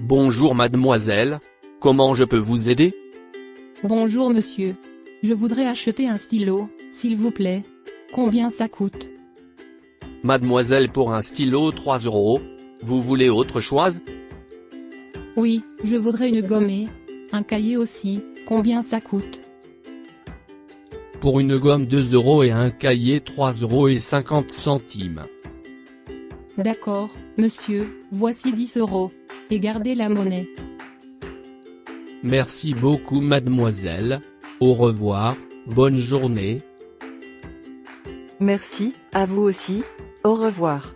Bonjour mademoiselle. Comment je peux vous aider? Bonjour monsieur. Je voudrais acheter un stylo, s'il vous plaît. Combien ça coûte? Mademoiselle pour un stylo 3 euros. Vous voulez autre chose? Oui, je voudrais une gommée. Un cahier aussi, combien ça coûte? Pour une gomme 2 euros et un cahier 3 euros et 50 centimes. D'accord, monsieur, voici 10 euros. Et gardez la monnaie. Merci beaucoup mademoiselle. Au revoir, bonne journée. Merci, à vous aussi, au revoir.